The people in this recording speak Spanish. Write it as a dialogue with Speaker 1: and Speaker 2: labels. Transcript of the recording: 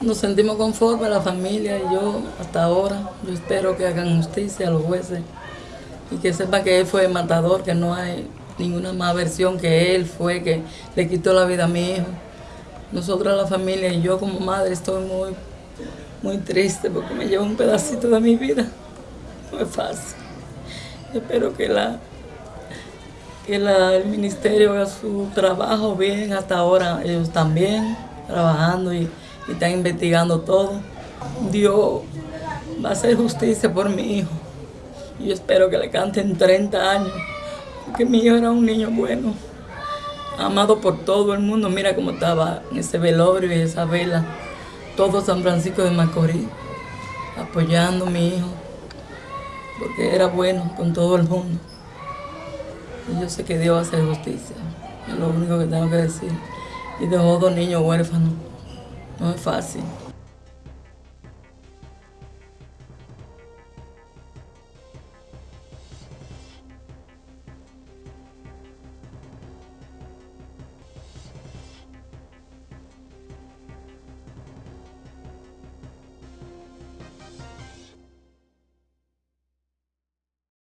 Speaker 1: Nos sentimos conformes, la familia y yo, hasta ahora. Yo espero que hagan justicia a los jueces y que sepan que él fue el matador, que no hay ninguna más versión que él fue, que le quitó la vida a mi hijo. Nosotros, la familia y yo como madre, estoy muy, muy triste porque me lleva un pedacito de mi vida. No es fácil. Espero que, la, que el ministerio haga su trabajo bien hasta ahora. Ellos también trabajando y, y están investigando todo. Dios va a hacer justicia por mi hijo. Yo espero que le canten 30 años, porque mi hijo era un niño bueno, amado por todo el mundo. Mira cómo estaba ese velorio y esa vela, todo San Francisco de Macorís, apoyando a mi hijo, porque era bueno con todo el mundo. Y yo sé que Dios va a hacer justicia, es lo único que tengo que decir. Y dejó dos niños huérfanos, no es fácil.